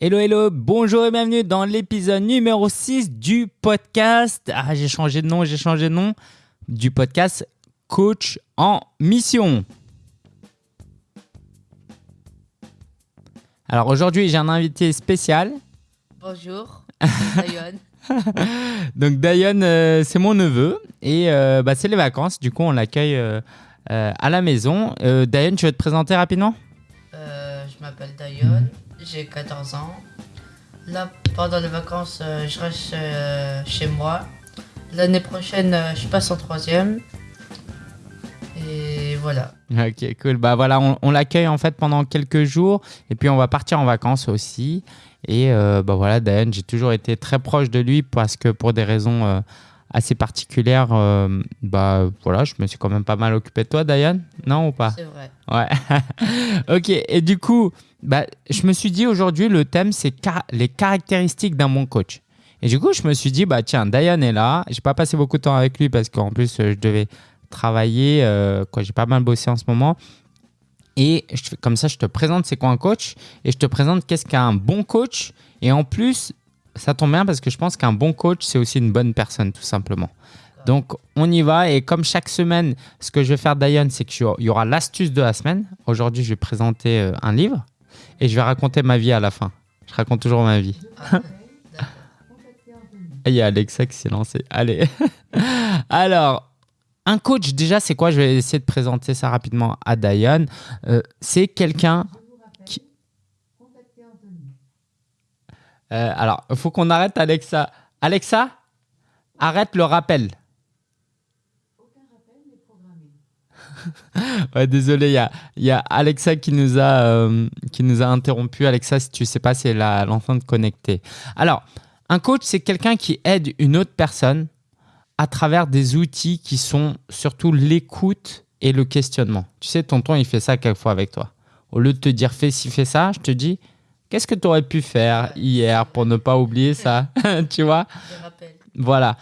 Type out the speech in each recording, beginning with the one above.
Hello, hello, bonjour et bienvenue dans l'épisode numéro 6 du podcast. Ah, j'ai changé de nom, j'ai changé de nom. Du podcast Coach en mission. Alors aujourd'hui, j'ai un invité spécial. Bonjour, Dayon. Donc Dayon, euh, c'est mon neveu et euh, bah, c'est les vacances. Du coup, on l'accueille euh, à la maison. Dayon, tu veux te présenter rapidement? Je m'appelle Dayon, j'ai 14 ans. Là, pendant les vacances, euh, je reste euh, chez moi. L'année prochaine, euh, je passe en troisième. Et voilà. Ok, cool. Bah voilà, on, on l'accueille en fait pendant quelques jours et puis on va partir en vacances aussi. Et euh, bah voilà, Dayan, j'ai toujours été très proche de lui parce que pour des raisons euh, assez particulières, euh, bah voilà, je me suis quand même pas mal occupé de toi, Dayan, non ou pas? C'est vrai. Ouais. ok, et du coup, bah, je me suis dit aujourd'hui, le thème, c'est les caractéristiques d'un bon coach. Et du coup, je me suis dit, bah tiens, Dayan est là. J'ai pas passé beaucoup de temps avec lui parce qu'en plus, euh, je devais travailler. euh, J'ai pas mal bossé en ce moment. Et comme ça, je te présente c'est quoi un coach et je te présente qu'est-ce qu'un bon coach. Et en plus, ça tombe bien parce que je pense qu'un bon coach, c'est aussi une bonne personne, tout simplement. Donc, on y va. Et comme chaque semaine, ce que je vais faire, Dayan, c'est qu'il y aura l'astuce de la semaine. Aujourd'hui, je vais présenter euh, un livre et je vais raconter ma vie à la fin. Je raconte toujours ma vie. Ah. Il y a Alexa qui s'est lancé. Allez. Alors, un coach, déjà, c'est quoi? Je vais essayer de présenter ça rapidement à Dayan. Euh, c'est quelqu'un qui. Euh, alors, il faut qu'on arrête Alexa. Alexa, arrête le rappel. Ouais, désolé, il y y a Alexa qui nous, a, euh, qui nous a interrompu. Alexa, si tu sais pas, c'est l'enceinte connectée. Alors, un coach, c'est quelqu'un qui aide une autre personne à travers des outils qui sont surtout l'écoute et le questionnement. Tu sais, tonton, il fait ça quelquefois avec toi. Au lieu de te dire fais ci, fais ça, je te dis qu'est-ce que tu aurais pu faire hier pour ne pas oublier ça? Tu vois? Je rappelle. voilà.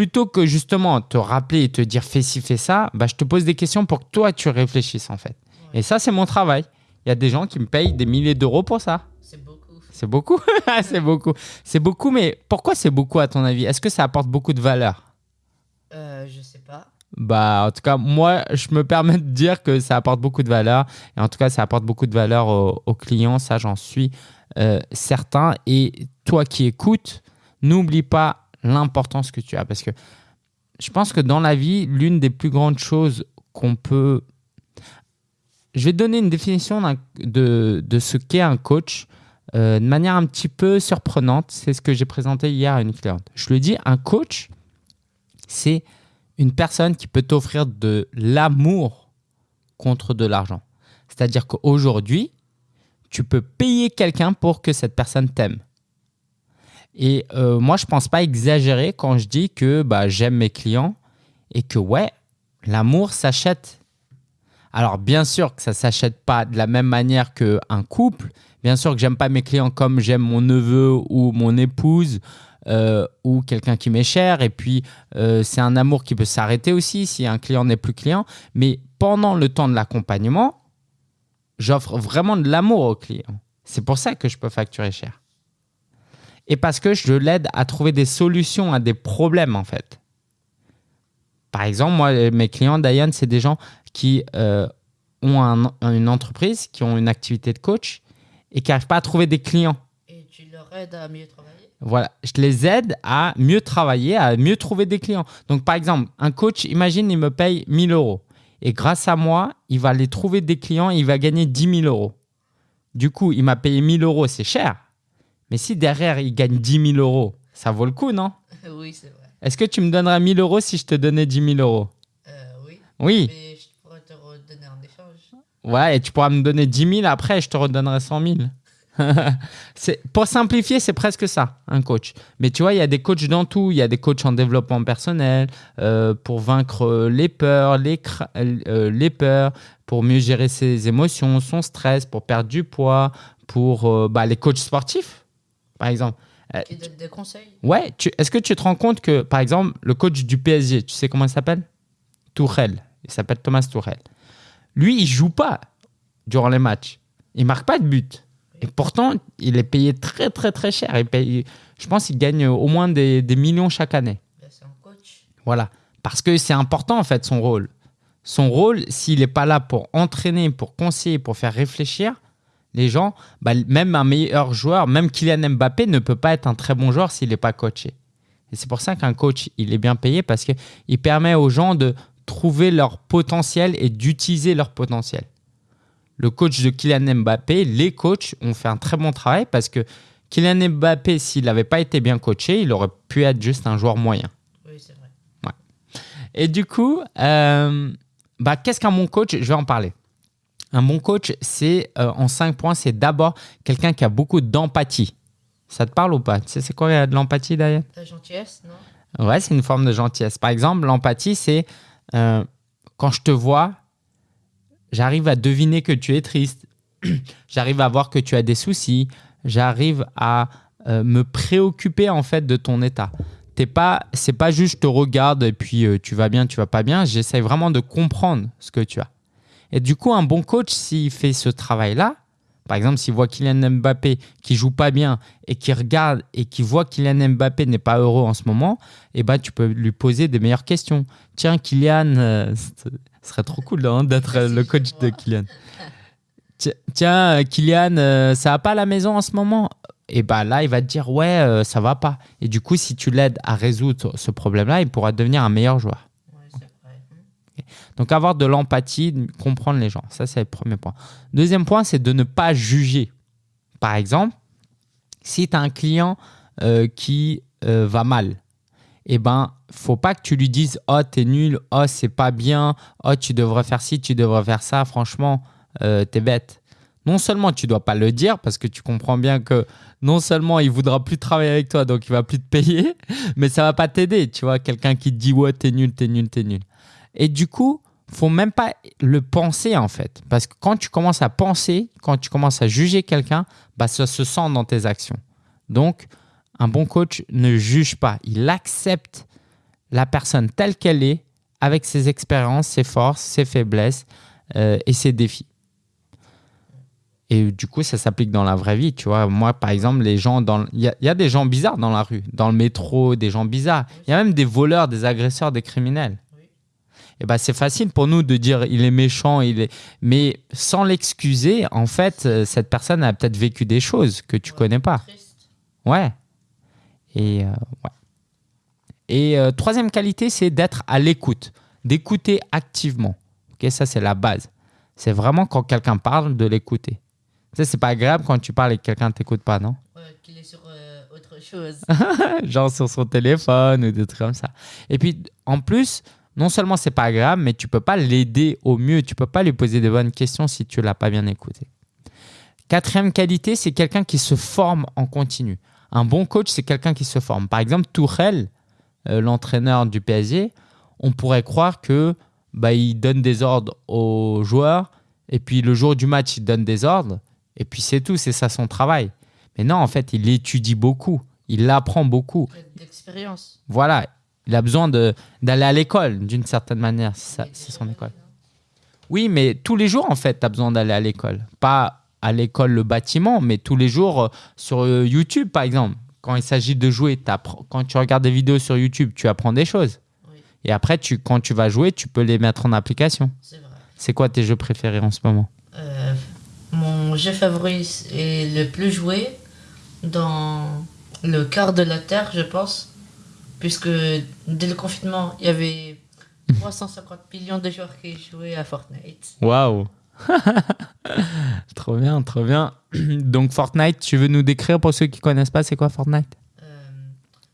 Plutôt que justement te rappeler et te dire fais ci, fais ça, bah, je te pose des questions pour que toi tu réfléchisses en fait. Et ça, c'est mon travail. Il y a des gens qui me payent des milliers d'euros pour ça. C'est beaucoup. C'est beaucoup. c'est beaucoup. C'est beaucoup, mais pourquoi c'est beaucoup à ton avis? Est-ce que ça apporte beaucoup de valeur? Euh, je sais pas. Bah, en tout cas, moi, je me permets de dire que ça apporte beaucoup de valeur. Et en tout cas, ça apporte beaucoup de valeur aux, aux clients. Ça, j'en suis euh, certain. Et toi qui écoutes, n'oublie pas l'importance que tu as. Parce que je pense que dans la vie, l'une des plus grandes choses qu'on peut... Je vais donner une définition de ce qu'est un coach euh, de manière un petit peu surprenante. C'est ce que j'ai présenté hier à une cliente. Je lui dis, un coach, c'est une personne qui peut t'offrir de l'amour contre de l'argent. C'est-à-dire qu'aujourd'hui, tu peux payer quelqu'un pour que cette personne t'aime. Et euh, moi, je pense pas exagérer quand je dis que bah, j'aime mes clients et que ouais, l'amour s'achète. Alors bien sûr que ça s'achète pas de la même manière qu'un couple. Bien sûr que j'aime pas mes clients comme j'aime mon neveu ou mon épouse euh, ou quelqu'un qui m'est cher. Et puis euh, c'est un amour qui peut s'arrêter aussi si un client n'est plus client. Mais pendant le temps de l'accompagnement, j'offre vraiment de l'amour au client. C'est pour ça que je peux facturer cher. Et parce que je l'aide à trouver des solutions à des problèmes en fait. Par exemple, moi, mes clients, Diane, c'est des gens qui euh, ont un- une entreprise, qui ont une activité de coach et qui n'arrivent pas à trouver des clients. Et tu leur aides à mieux travailler? Voilà, je les aide à mieux travailler, à mieux trouver des clients. Donc, par exemple, un coach, imagine, il me paye 1000 euros. Et grâce à moi, il va aller trouver des clients et il va gagner 10 000 euros. Du coup, il m'a payé 1000 euros, c'est cher. Mais si derrière, il gagne 10 000 euros, ça vaut le coup, non Oui, c'est vrai. Est-ce que tu me donnerais 1000 euros si je te donnais 10 000 euros? Euh, oui. Oui. Mais je pourrais te redonner en échange. Ouais, et tu pourras me donner 10 000 après et je te redonnerai 100 000. C'est- pour simplifier, c'est presque ça, un coach. Mais tu vois, il y a des coachs dans tout. Il y a des coachs en développement personnel euh, pour vaincre les peurs, les, euh, les peurs, pour mieux gérer ses émotions, son stress, pour perdre du poids, pour euh, bah, les coachs sportifs, par exemple. Euh, des conseils Ouais, est-ce que tu te rends compte que, par exemple, le coach du PSG, tu sais comment il s'appelle? Tourelle. Il s'appelle Thomas Tourelle. Lui, il joue pas durant les matchs. Il marque pas de but. Et pourtant, il est payé très, très, très cher. Il paye, je pense qu'il gagne au moins des, des millions chaque année. C'est un coach. Voilà. Parce que c'est important, en fait, son rôle. Son rôle, s'il n'est pas là pour entraîner, pour conseiller, pour faire réfléchir les gens, bah, même un meilleur joueur, même Kylian Mbappé ne peut pas être un très bon joueur s'il n'est pas coaché. Et c'est pour ça qu'un coach, il est bien payé parce qu'il permet aux gens de trouver leur potentiel et d'utiliser leur potentiel. Le coach de Kylian Mbappé, les coachs ont fait un très bon travail parce que Kylian Mbappé, s'il n'avait pas été bien coaché, il aurait pu être juste un joueur moyen. Oui, c'est vrai. Et du coup, euh, bah, qu'est-ce qu'un bon coach? Je vais en parler. Un bon coach, c'est euh, en cinq points, c'est d'abord quelqu'un qui a beaucoup d'empathie. Ça te parle ou pas? Tu sais, c'est quoi de l'empathie, d'ailleurs La gentillesse, non? Ouais, c'est une forme de gentillesse. Par exemple, l'empathie, c'est euh, quand je te vois, j'arrive à deviner que tu es triste. j'arrive à voir que tu as des soucis. J'arrive à euh, me préoccuper en fait de ton état. T'es pas, c'est pas juste je te regarde et puis euh, tu vas bien, tu vas pas bien. J'essaie vraiment de comprendre ce que tu as. Et du coup, un bon coach, s'il fait ce travail-là, par exemple, s'il voit Kylian Mbappé qui joue pas bien et qui regarde et qui voit Kylian Mbappé n'est pas heureux en ce moment, eh ben, tu peux lui poser des meilleures questions. Tiens, Kylian, euh, ce serait trop cool hein, d'être le coach de Kylian. Ti- Tiens, euh, Kylian, euh, ça va pas à la maison en ce moment? Et ben là, il va te dire ouais, euh, ça va pas. Et du coup, si tu l'aides à résoudre ce problème-là, il pourra devenir un meilleur joueur. Donc avoir de l'empathie, comprendre les gens, ça c'est le premier point. Deuxième point, c'est de ne pas juger. Par exemple, si tu as un client euh, qui euh, va mal, eh ben, faut pas que tu lui dises "Oh, t'es nul, oh, c'est pas bien, oh, tu devrais faire ci, tu devrais faire ça, franchement, euh, t'es bête." Non seulement tu dois pas le dire parce que tu comprends bien que non seulement il voudra plus travailler avec toi, donc il va plus te payer, mais ça va pas t'aider, tu vois, quelqu'un qui te dit "Ouais, t'es nul, t'es nul, t'es nul." Et du coup, faut même pas le penser en fait. Parce que quand tu commences à penser, quand tu commences à juger quelqu'un, bah, ça se sent dans tes actions. Donc, un bon coach ne juge pas. Il accepte la personne telle qu'elle est, avec ses expériences, ses forces, ses faiblesses euh, et ses défis. Et du coup, ça s'applique dans la vraie vie. Tu vois, moi, par exemple, les gens dans, il y, a- il y a des gens bizarres dans la rue, dans le métro, des gens bizarres. Il y a même des voleurs, des agresseurs, des criminels. Et ben, c'est facile pour nous de dire il est méchant, il est... mais sans l'excuser, en fait, euh, cette personne a peut-être vécu des choses que tu Ouais. connais pas. Triste. Ouais. Et, euh, ouais. Et euh, troisième qualité, c'est d'être à l'écoute, d'écouter activement. Ok, ça, c'est la base. C'est vraiment quand quelqu'un parle, de l'écouter. Sais, c'est pas agréable quand tu parles et que quelqu'un ne t'écoute pas, non? Ouais, qu'il est sur euh, autre chose. genre sur son téléphone ou des trucs comme ça. Et puis, en plus, non seulement c'est pas agréable, mais tu peux pas l'aider au mieux. Tu peux pas lui poser de bonnes questions si tu l'as pas bien écouté. Quatrième qualité, c'est quelqu'un qui se forme en continu. Un bon coach, c'est quelqu'un qui se forme. Par exemple, Tourelle, euh, l'entraîneur du PSG, on pourrait croire que bah, il donne des ordres aux joueurs et puis le jour du match, il donne des ordres et puis c'est tout, c'est ça son travail. Mais non, en fait, il étudie beaucoup, il apprend beaucoup. D'expérience. Voilà, il a besoin d'aller à l'école d'une certaine manière, c'est son école. Oui, mais tous les jours, en fait, tu as besoin d'aller à l'école. Pas à l'école, le bâtiment, mais tous les jours euh, sur euh, YouTube, par exemple. Quand il s'agit de jouer, quand tu regardes des vidéos sur YouTube, tu apprends des choses. Oui, Et après, tu, quand tu vas jouer, tu peux les mettre en application. c'est vrai. C'est quoi tes jeux préférés en ce moment? Euh, mon jeu favori est le plus joué dans le quart de la Terre, je pense. Puisque dès le confinement, il y avait 350 millions de joueurs qui jouaient à Fortnite. Waouh Trop bien, trop bien. Donc Fortnite, tu veux nous décrire pour ceux qui connaissent pas, c'est quoi Fortnite? Euh,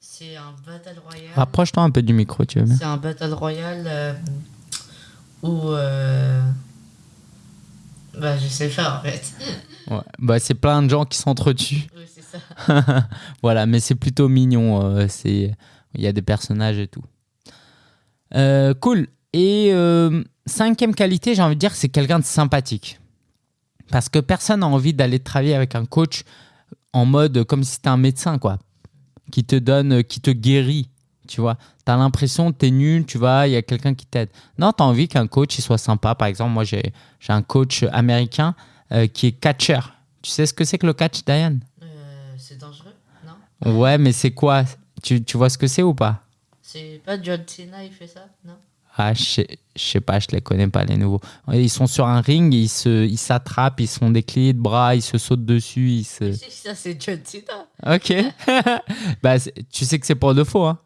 c'est un battle royale. Rapproche-toi un peu du micro, tu veux bien? C'est un battle royale euh, où. euh, Bah, je sais faire en fait. Ouais. Bah, c'est plein de gens qui s'entretuent. oui, c'est ça. voilà, mais c'est plutôt mignon. euh, c'est il y a des personnages et tout. Euh, cool. Et euh, cinquième qualité, j'ai envie de dire, c'est quelqu'un de sympathique. Parce que personne n'a envie d'aller travailler avec un coach en mode comme si c'était un médecin, quoi. Qui te donne, qui te guérit. Tu vois, tu as l'impression que tu es nul, tu vois, il y a quelqu'un qui t'aide. Non, tu as envie qu'un coach il soit sympa. Par exemple, moi, j'ai j'ai un coach américain euh, qui est catcher. Tu sais ce que c'est que le catch, Diane? Euh, c'est dangereux, non? Ouais, mais c'est quoi? Tu, tu vois ce que c'est ou pas? C'est pas John Cena, il fait ça, non? Ah, je sais, je sais pas, je les connais pas les nouveaux. Ils sont sur un ring, ils se, ils s'attrapent, ils se font des clés de bras, ils se sautent dessus, ils se. Ça, c'est John Cena. Ok. bah, tu sais que c'est pour de faux, hein?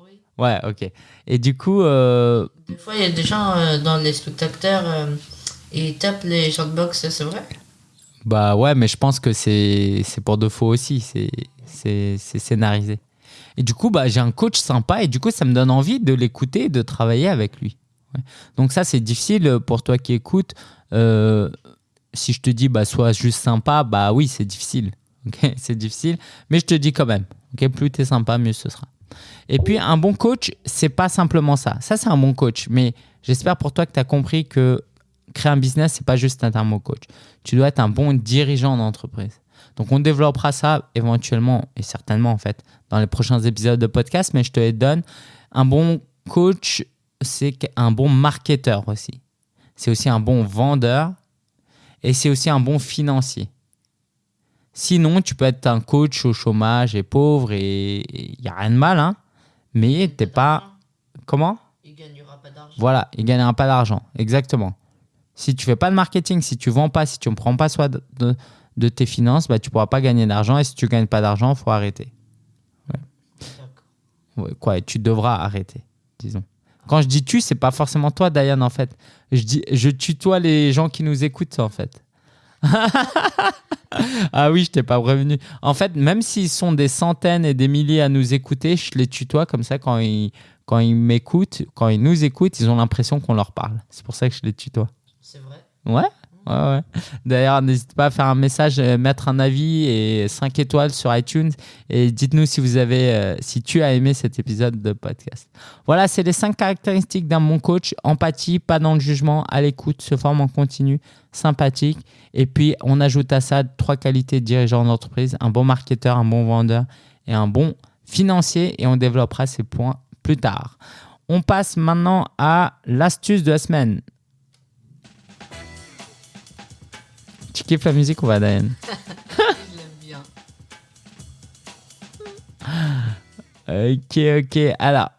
Oui. Ouais, ok. Et du coup, euh, Des fois, il y a des gens euh, dans les spectateurs, euh, ils tapent les boxe, c'est vrai? Bah ouais, mais je pense que c'est, c'est pour de faux aussi. C'est, c'est, c'est scénarisé. Et du coup, bah, j'ai un coach sympa et du coup, ça me donne envie de l'écouter et de travailler avec lui. Donc ça, c'est difficile pour toi qui écoutes. Euh, si je te dis, bah, sois juste sympa, bah oui, c'est difficile. ok c'est difficile, mais je te dis quand même. ok plus tu es sympa, mieux ce sera. Et puis, un bon coach, c'est pas simplement ça. Ça, c'est un bon coach. Mais j'espère pour toi que tu as compris que créer un business, c'est pas juste être un bon coach. Tu dois être un bon dirigeant d'entreprise. Donc, on développera ça éventuellement et certainement, en fait, dans les prochains épisodes de podcast. Mais je te les donne. Un bon coach, c'est un bon marketeur aussi. C'est aussi un bon vendeur et c'est aussi un bon financier. Sinon, tu peux être un coach au chômage et pauvre et il n'y a rien de mal, hein. Mais t'es pas. Comment? Il gagnera pas d'argent. Voilà, il gagnera pas d'argent. Exactement. Si tu fais pas de marketing, si tu vends pas, si tu ne prends pas soin de, de- de tes finances, bah, tu pourras pas gagner d'argent. Et si tu gagnes pas d'argent, il faut arrêter. Ouais, quoi, tu devras arrêter, disons. Quand je dis tu, c'est pas forcément toi, Diane, en fait. Je, dis, je tutoie les gens qui nous écoutent, en fait. ah oui, je t'ai pas prévenu. En fait, même s'ils sont des centaines et des milliers à nous écouter, je les tutoie comme ça quand ils, quand ils m'écoutent, quand ils nous écoutent, ils ont l'impression qu'on leur parle. C'est pour ça que je les tutoie. C'est vrai? Ouais, D'ailleurs, n'hésitez pas à faire un message, euh, mettre un avis et 5 étoiles sur iTunes et dites-nous si vous avez, euh, si tu as aimé cet épisode de podcast. Voilà, c'est les 5 caractéristiques d'un bon coach. Empathie, pas dans le jugement, à l'écoute, se forme en continu, sympathique. Et puis, on ajoute à ça trois qualités de dirigeant d'entreprise, un bon marketeur, un bon vendeur et un bon financier. Et on développera ces points plus tard. On passe maintenant à l'astuce de la semaine. Kiffes la musique ou pas, Diane Je l'aime bien. Ok, ok. Alors,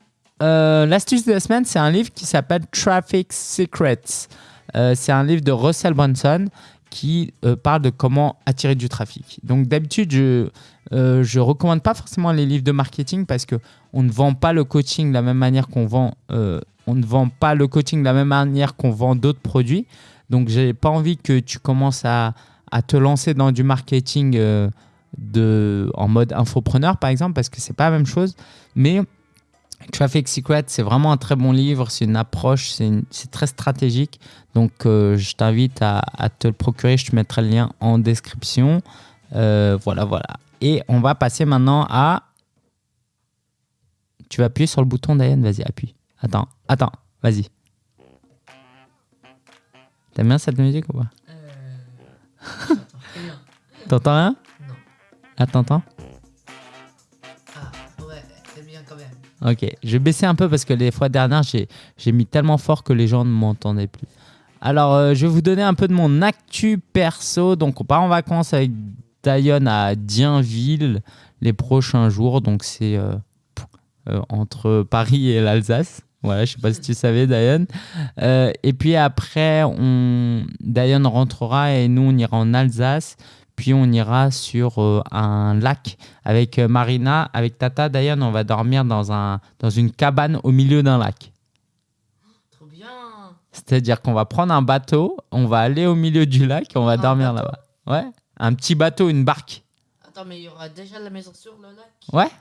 euh, l'astuce de la semaine, c'est un livre qui s'appelle Traffic Secrets. Euh, c'est un livre de Russell Brunson qui euh, parle de comment attirer du trafic. Donc, d'habitude, je euh, je recommande pas forcément les livres de marketing parce que on ne vend pas le coaching de la même manière qu'on vend. on ne vend pas le coaching de la même manière qu'on vend d'autres produits. Donc, j'ai pas envie que tu commences à, te lancer dans du marketing euh, en mode infopreneur, par exemple, parce que c'est pas la même chose. Mais Traffic Secret, c'est vraiment un très bon livre. C'est une approche, c'est très stratégique. Donc, euh, je t'invite à, à te le procurer. Je te mettrai le lien en description. Euh, voilà, voilà. Et on va passer maintenant à. Tu vas appuyer sur le bouton, Diane. Vas-y, appuie. Attends, attends, vas-y. T'aimes bien cette musique ou pas Euh... T'entends rien? Non. Ah, t'entends? Ah, ouais, c'est bien quand même. Ok, je vais baisser un peu parce que les fois dernières, j'ai mis tellement fort que les gens ne m'entendaient plus. Alors, euh, je vais vous donner un peu de mon actu perso. Donc, on part en vacances avec Diane à Dienville les prochains jours. Donc, c'est euh, euh, entre Paris et l'Alsace. Voilà, je sais pas si tu savais, Diane. Euh, et puis après, on... Diane rentrera et nous, on ira en Alsace. Puis on ira sur euh, un lac avec euh, Marina, avec Tata. Diane, on va dormir dans, un, dans une cabane au milieu d'un lac. Trop bien. C'est-à-dire qu'on va prendre un bateau, on va aller au milieu du lac et on va Un dormir là-bas. Ouais, un petit bateau, une barque. Attends, mais il y aura déjà la maison sur le lac Ouais.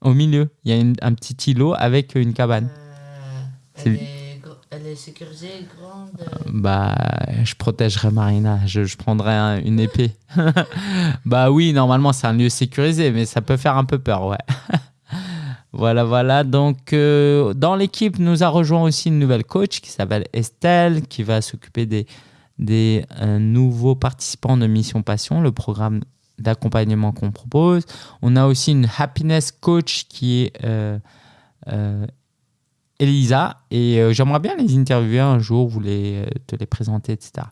Au milieu, il y a une- un petit îlot avec une cabane. Euh, elle, est gr- elle est sécurisée, grande. euh, Bah, je protégerai Marina, je, je prendrai un- une épée. bah oui, normalement c'est un lieu sécurisé, mais ça peut faire un peu peur, ouais. voilà, voilà. Donc, euh, dans l'équipe, nous a rejoint aussi une nouvelle coach qui s'appelle Estelle, qui va s'occuper des, des euh, nouveaux participants de Mission Passion, le programme d'accompagnement qu'on propose. On a aussi une happiness coach qui est euh, euh, Elisa, et euh, j'aimerais bien les interviewer un jour, vous les, te les présenter, etc.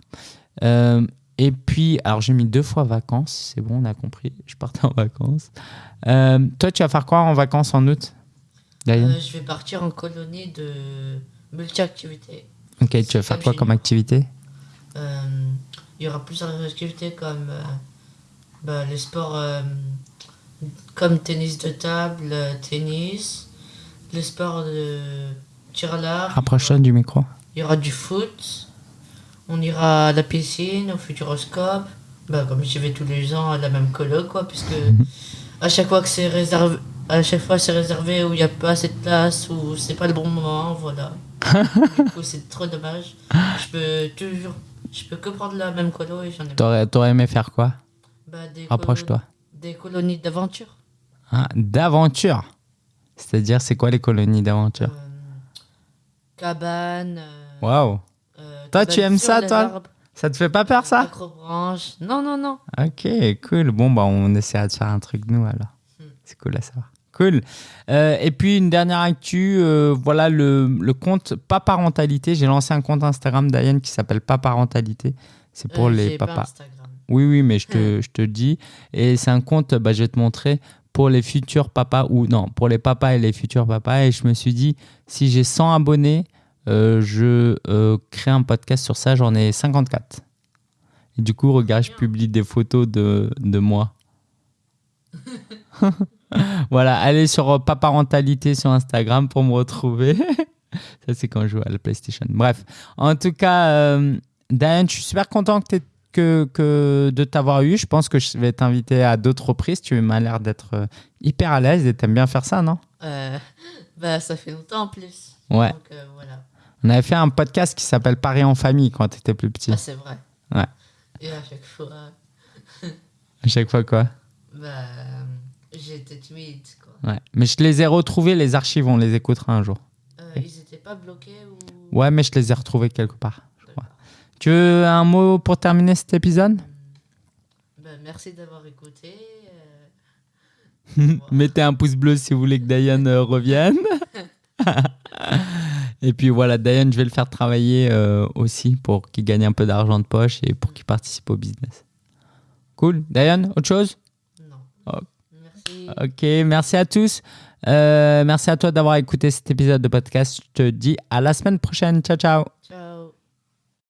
Et puis, alors j'ai mis deux fois vacances, c'est bon, on a compris, je partais en vacances. Toi, tu vas faire quoi en vacances en août je vais partir en colonie de multi-activités. Ok, tu vas faire quoi comme activité? Il y aura plusieurs activités comme bah, les sports euh, comme tennis de table, euh, tennis, les sports de tir à l'arc. Rapproche-toi du micro. Il y aura du foot. On ira à la piscine, au Futuroscope. Bah, comme j'y vais tous les ans à la même colo, quoi, puisque à chaque fois que c'est réservé, à chaque fois c'est réservé où il n'y a pas assez de place, ou c'est pas le bon moment, voilà. du coup, c'est trop dommage. Je peux toujours, je peux que prendre la même colo et j'en ai T'aurais, t'aurais aimé faire quoi? Bah, des, Rapproche-toi. des colonies d'aventure. Ah, D'aventure C'est-à-dire, c'est quoi les colonies d'aventure? Euh, cabane. euh, Waouh euh, Toi, tu aimes ça, toi? Ça te fait pas peur, ça? Non, non, non. Ok, cool. Bon, bah, on essaiera de faire un truc nous alors. Hmm. C'est cool à savoir. Cool. Euh, et puis, une dernière actu, euh, voilà le, le compte Pas Parentalité. J'ai lancé un compte Instagram d'Ayane qui s'appelle Pas Parentalité. C'est pour Euh, les pas papas. Oui, oui, mais je te, je te dis. Et c'est un compte, bah, je vais te montrer, pour les futurs papas, ou non, pour les papas et les futurs papas. Et je me suis dit, si j'ai 100 abonnés, euh, je euh, crée un podcast sur ça. J'en ai 54. Et du coup, regarde, je publie des photos de, de moi. voilà, allez sur euh, Paparentalité sur Instagram pour me retrouver. ça, c'est quand je joue à la PlayStation. Bref, en tout cas, euh, Diane, je suis super content que, t'aies- que, que de t'avoir eu. Je pense que je vais t'inviter à d'autres reprises. Tu m'as l'air d'être euh, hyper à l'aise et t'aimes bien faire ça, non? Euh, bah, ça fait longtemps en plus. Ouais. Donc, euh, voilà. On avait fait un podcast qui s'appelle Paris en famille quand t'étais plus petit. Ah, c'est vrai. Ouais. Et à chaque fois, À chaque fois, quoi? bah, j'étais timide. Quoi. Ouais. Mais je les ai retrouvés, les archives, on les écoutera un jour. Euh, ils étaient pas bloqués ou. Ouais, mais je les ai retrouvés quelque part. Tu veux un mot pour terminer cet épisode? Bah, merci d'avoir écouté. euh, Mettez un pouce bleu si vous voulez que Diane euh, revienne. et puis voilà, Diane, je vais le faire travailler euh, aussi pour qu'il gagne un peu d'argent de poche et pour qu'il participe au business. Cool. Diane, autre chose? Non. Oh. Merci. Ok, merci à tous. Euh, merci à toi d'avoir écouté cet épisode de podcast. Je te dis à la semaine prochaine. Ciao, ciao. Ciao.